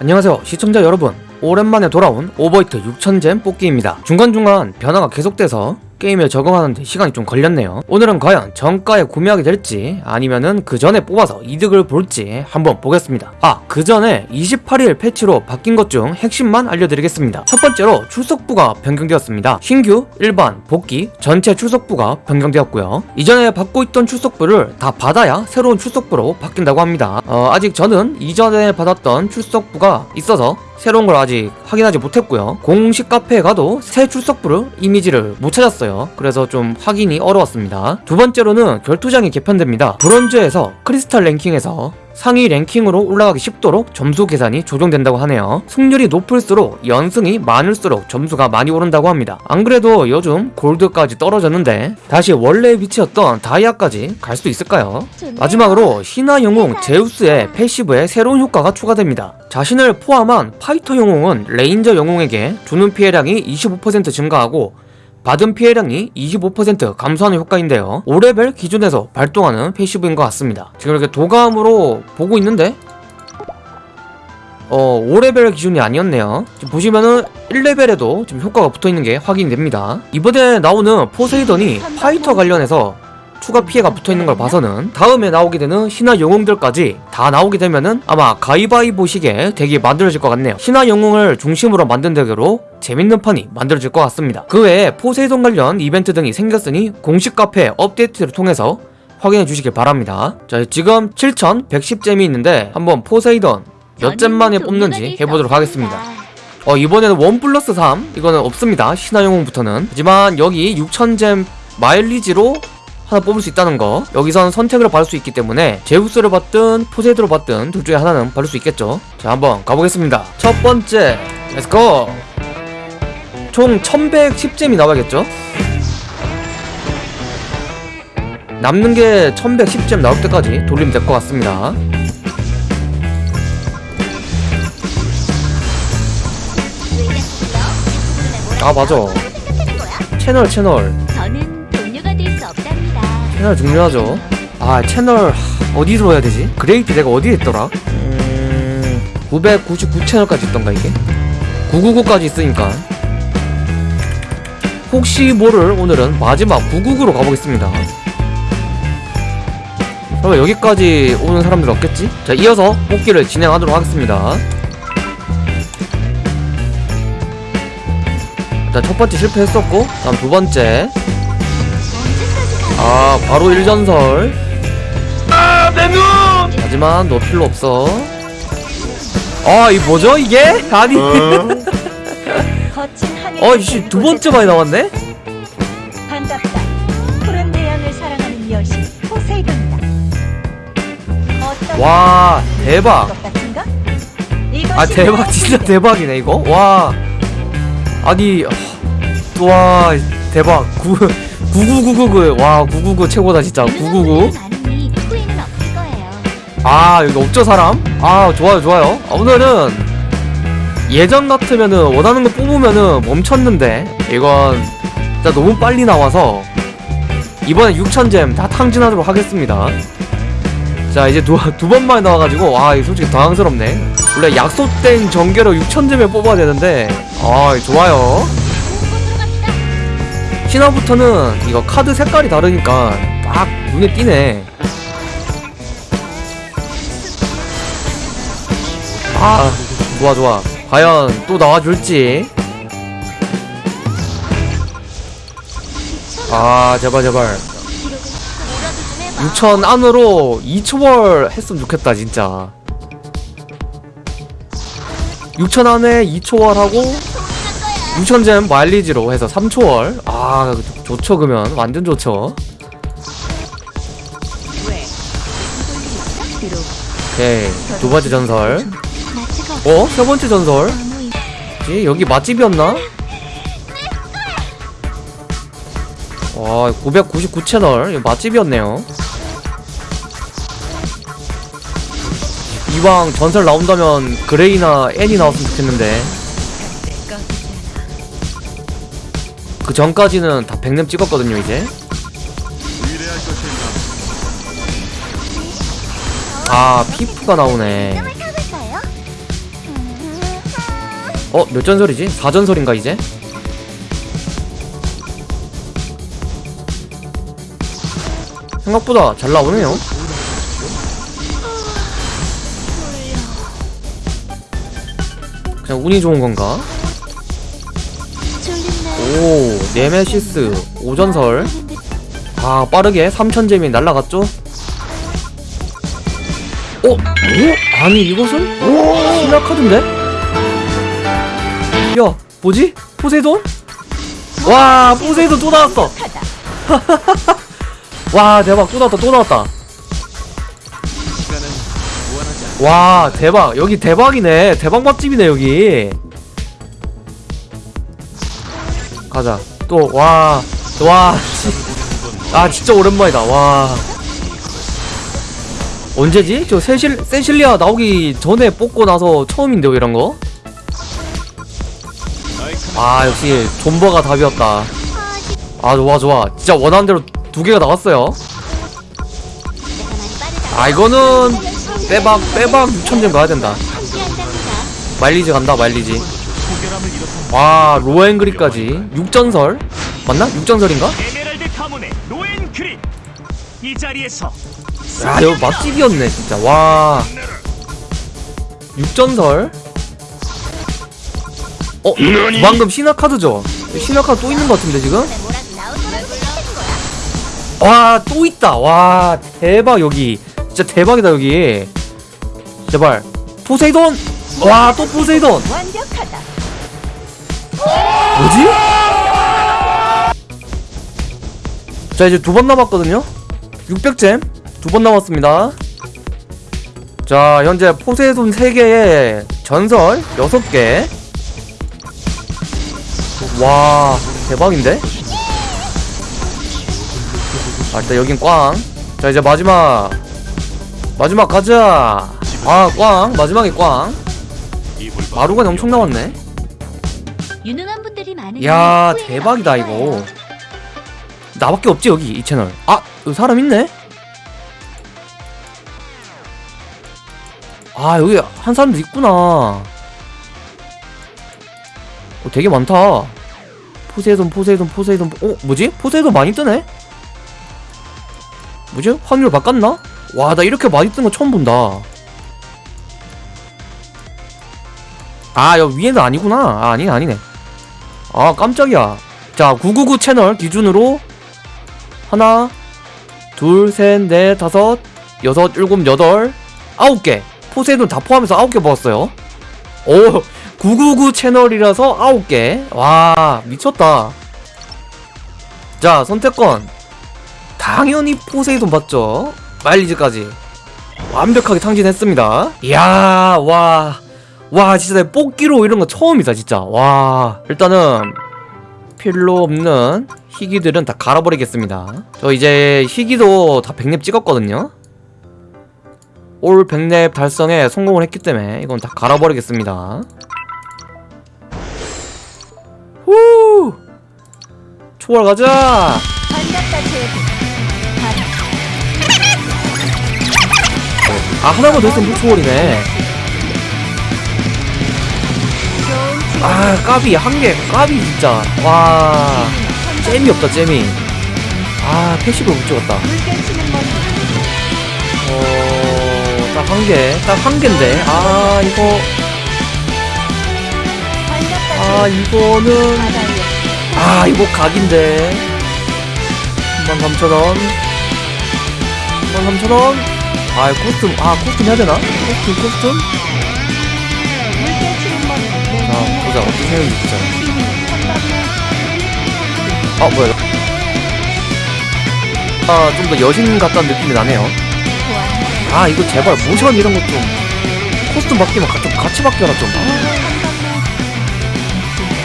안녕하세요 시청자 여러분. 오랜만에 돌아온 오버히트 6000잼 뽑기입니다. 중간중간 변화가 계속돼서 게임에 적응하는데 시간이 좀 걸렸네요. 오늘은 과연 정가에 구매하게 될지 아니면은 그 전에 뽑아서 이득을 볼지 한번 보겠습니다. 아그 전에 28일 패치로 바뀐 것 중 핵심만 알려드리겠습니다. 첫 번째로 출석부가 변경되었습니다. 신규, 일반, 복귀, 전체 출석부가 변경되었고요. 이전에 받고 있던 출석부를 다 받아야 새로운 출석부로 바뀐다고 합니다. 어, 아직 저는 이전에 받았던 출석부가 있어서 새로운 걸 아직 확인하지 못했고요. 공식 카페에 가도 새 출석부를 이미지를 못 찾았어요. 그래서 좀 확인이 어려웠습니다. 두 번째로는 결투장이 개편됩니다. 브론즈에서 크리스탈 랭킹에서 상위 랭킹으로 올라가기 쉽도록 점수 계산이 조정된다고 하네요. 승률이 높을수록 연승이 많을수록 점수가 많이 오른다고 합니다. 안 그래도 요즘 골드까지 떨어졌는데 다시 원래 위치였던 다이아까지 갈 수 있을까요? 마지막으로 신화 영웅 제우스의 passive에 새로운 효과가 추가됩니다. 자신을 포함한 파이터 영웅은 레인저 영웅에게 주는 피해량이 25% 증가하고 받은 피해량이 25% 감소하는 효과인데요. 5레벨 기준에서 발동하는 passive인 것 같습니다. 지금 이렇게 도감으로 보고 있는데 어 5레벨 기준이 아니었네요. 지금 보시면은 1레벨에도 지금 효과가 붙어있는 게 확인이 됩니다. 이번에 나오는 포세이돈이 파이터 관련해서 추가 피해가 붙어있는 걸 봐서는 다음에 나오게 되는 신화 영웅들까지 다 나오게 되면은 아마 가위바위보식의 덱이 만들어질 것 같네요 신화 영웅을 중심으로 만든 덱으로 재밌는 판이 만들어질 것 같습니다. 그 외에 포세이돈 관련 이벤트 등이 생겼으니 공식 카페 업데이트를 통해서 확인해 주시길 바랍니다. 자 지금 7110잼이 있는데 한번 포세이돈 몇 잼 만에 뽑는지 해보도록 하겠습니다. 어 이번에는 one plus 3 이거는 없습니다. 신화 영웅부터는. 하지만 여기 6000잼 마일리지로 하나 뽑을 수 있다는 거. 여기선 선택을 받을 수 있기 때문에 제우스를 받든 포세이돈을 받든 둘 중에 하나는 받을 수 있겠죠. 자 한번 가보겠습니다. 첫 번째 let's go 총 1110잼이 나와야겠죠 남는 게 1110잼 나올 때까지 돌리면 될 것 같습니다 아 맞아 채널 채널. 채널 중요하죠. 아 채널 하, 어디로 해야 되지? great 내가 어디에 있더라? 음... 999 채널까지 있던가 이게? 999까지 있으니까 혹시 모를 오늘은 마지막 999로 가보겠습니다. 그러면 여기까지 오는 사람들 없겠지? 자 이어서 뽑기를 진행하도록 하겠습니다. 일단 첫 번째 실패했었고 다음 두 번째 언제까지 가? 아 바로 1전설 내 눈! 하지만 너 필요 없어 아이 뭐죠 이게? 아니 거친 하늘. 어 이씨 두 번째 많이 나왔네? 반갑다. 푸른 태양을 사랑하는 여신 포세이돈이다. 와 대박 아 대박 너의 진짜. 대박이네 이거 와 아니 와 대박 9 9999 와 999 최고다 진짜 999 많으니 후회는 없을 거예요. 아 여기 없죠 사람? 아 좋아요 좋아요 아, 오늘은 예전 같으면은 원하는 거 뽑으면은 멈췄는데 이건 진짜 너무 빨리 나와서 이번에 6000잼 다 탕진하도록 하겠습니다. 자 이제 두, 두 번만에 나와가지고 아 이거 솔직히 당황스럽네. 원래 약속된 전개로 6000잼에 뽑아야 되는데 아 좋아요. 신화부터는 이거 카드 색깔이 다르니까 딱 눈에 띄네. 아 좋아 좋아 과연 또 나와줄지. 아 제발 제발. 6천 안으로 2초월 했으면 좋겠다 진짜. 6천 안에 2초월 하고 6천잼 마일리지로 해서 3초월. 아 좋죠 그러면. 완전 좋죠. 오케이 두 번째 전설 어? 세 번째 전설 뭐지? 여기 맛집이었나? 와, 999채널. 이거 맛집이었네요. 이왕 전설 나온다면 그레이나 애니 나왔으면 좋겠는데. 그 전까지는 다 백렘 찍었거든요, 이제. 아, 피프가 나오네. 어, 몇 전설이지? 4전설인가 이제? 생각보다 잘 나오네요. 그냥 운이 좋은 건가? 오, 네메시스 5전설. 아, 빠르게 3000잼이 날라갔죠? 어? 오? 아니, 이것은? 신화 카드인데? 야, 뭐지? 포세이돈? 와, 포세이돈 또 나왔어! 와, 대박, 또 나왔다, 또 나왔다. 와, 대박. 여기 대박이네. 대박 맛집이네, 여기. 가자. 또, 와, 와, 지, 아, 진짜 오랜만이다, 와. 언제지? 저 세실, 세실리아 나오기 전에 뽑고 나서 처음인데요, 이런 거? 아, 역시, 존버가 답이었다. 아, 좋아, 좋아. 진짜 원하는 대로 두 개가 나왔어요. 아, 이거는 빼박, 빼박 6천점 가야 된다. 마일리지 간다 마일리지 와 로엔그린까지 6전설 맞나? 6전설인가? 에메랄드 가문의 로엔그린 이 자리에서 야 여기 맛집이었네 진짜 와 6전설 어? 방금 신화카드죠? 신화카드 또 있는 것 같은데 지금? 와 또 있다. 와 대박 여기. 진짜 대박이다 여기. 제발. 포세이돈! 와 또 포세이돈. 뭐지? 자 이제 두 번 남았거든요? 600잼? 두 번 남았습니다. 자 현재 포세이돈 3개에 전설 6개 와 대박인데? 아 일단 여긴 꽝자 이제 마지막. 마지막 가자. 아꽝. 마지막에 꽝. 마루가 엄청 나왔네. 유능한 분들이 많은 야 대박이다 이거. 나밖에 없지 여기 이 채널. 아 여기 사람 있네? 아 여기 한 사람도 있구나 어, 되게 많다. 포세이돈 포세이돈 포세이돈. 어 뭐지? 포세이돈 많이 뜨네? 뭐지? 확률 바꿨나? 와 나 이렇게 많이 뜬 거 처음 본다. 아 여기 위에는 아니구나. 아 아니네 아니네. 아 깜짝이야. 자 999 채널 기준으로 하나 둘셋넷 다섯 여섯 일곱 여덟 아홉 개. 포세이돈 다 포함해서 아홉 개 먹었어요. 오 999 채널이라서 아홉 개와 미쳤다. 자 선택권. 당연히 포세이돈 받죠. 마일리지까지. 완벽하게 탕진했습니다. 이야 와. 와 진짜 내 뽑기로 이런 거 처음이다 진짜. 와 일단은 필요 없는 희귀들은 다 갈아버리겠습니다. 저 이제 희귀도 다 100렙 찍었거든요. 올 100렙 달성에 성공을 했기 때문에 이건 다 갈아버리겠습니다 후! 초월 가자. 아 하나만 더 있으면 초월이네. 아 까비 한 개. 까비 진짜. 와 잼이 없다 잼이. 아 passive 못 찍었다. 어딱 한개딱 한 개인데. 아 이거 아. 이거는 아 이거 각인데. 13,000원. 13,000원? 아 코스튬 아 코스튬 해야 되나? 코스튬 코스튬? 자 보자. 어떻게 생겼는지 보자 아 뭐야. 아좀 더 여신 같다는 느낌이 나네요. 아 이거 제발 모션 이런 것좀 코스튬 바뀌면 같이 바뀌어라 좀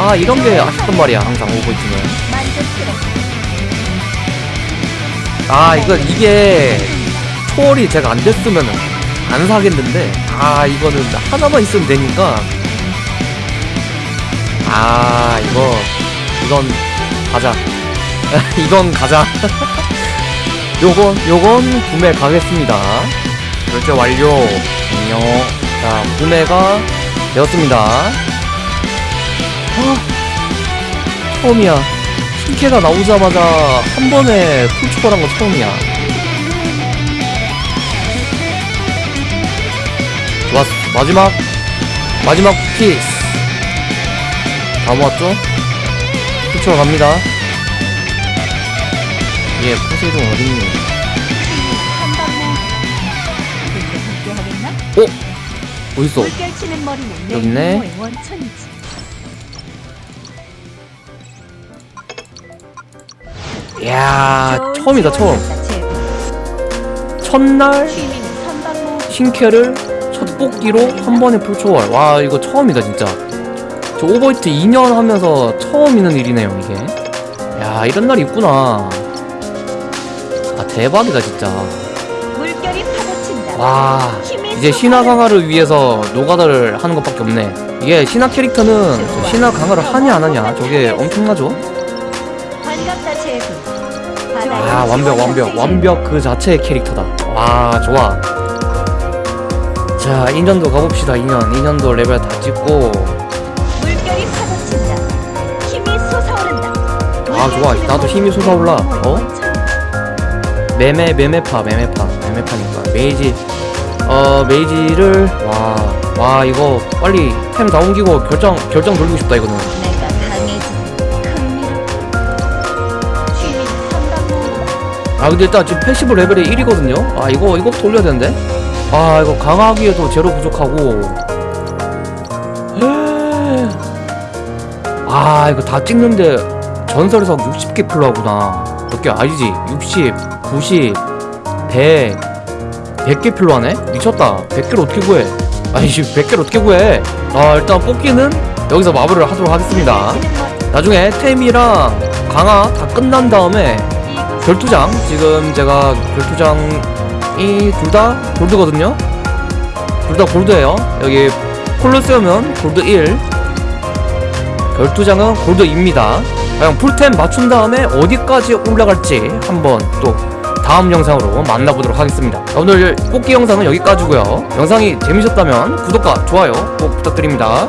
아 이런 게 아쉽단 말이야 항상 오버이트는. 만족스러워. 아 이거 이게 초월이 제가 안 됐으면은 안 사겠는데 아 이거는 하나만 있으면 되니까. 아 이거 이건 가자. 이건 가자. 요건 요건 구매 가겠습니다. 결제 완료. 안녕. 자 구매가 되었습니다 아, 처음이야. 신캐가 나오자마자 한 번에 풀초월한 거 처음이야. 좋았어. 마지막 마지막 piece. 다 모았죠? 풀초월 갑니다. 예, 포세이돈 어딨니? 어? 어딨어? 여기 있네. 야, 처음이다, 처음. 첫날. 신캐를 첫 뽑기로 한 번에 풀초월. 와, 이거 처음이다, 진짜. 저 오버히트 2년 하면서 처음 있는 일이네요, 이게. 야, 이런 날이 있구나. 아, 대박이다, 진짜. 와, 이제 신화 강화를 위해서 노가다를 하는 것밖에 없네. 이게 신화 캐릭터는 저 신화 강화를 하냐 안 하냐 저게 엄청나죠? 아 완벽 완벽 완벽 그 자체의 캐릭터다. 와 좋아. 자 2년도 가봅시다 2년 2년도 레벨 다 찍고 물결이 파도친다. 힘이 솟아오른다. 아, 좋아. 나도 힘이 솟아올라. 어? 매매 매매파 매매파 매매파니까 메이지 어 메이지를 와와 이거 빨리 템 다 옮기고 결정 결정 돌리고 싶다 이거는. 아 근데 일단 지금 패시브 레벨이 1이거든요. 아 이거 이거 돌려야 되는데? 아 이거 강하기에도 제로 부족하고. 아 이거 다 찍는데 전설에서 60개 필요하구나. 몇 개 아니지? 60 90 100 100개 필요하네? 미쳤다. 100개를 어떻게 구해? 아니 지금 100개를 어떻게 구해? 아 일단 뽑기는 여기서 마무리를 하도록 하겠습니다. 나중에 템이랑 강화 다 끝난 다음에 결투장. 지금 제가 결투장이 둘 다 골드거든요. 둘 다 골드예요. 여기 콜로세움은 골드 1 결투장은 골드 2입니다. 그냥 풀템 맞춘 다음에 어디까지 올라갈지 한번 또 다음 영상으로 만나보도록 하겠습니다. 오늘 뽑기 영상은 여기까지고요. 영상이 재밌었다면 구독과 좋아요 꼭 부탁드립니다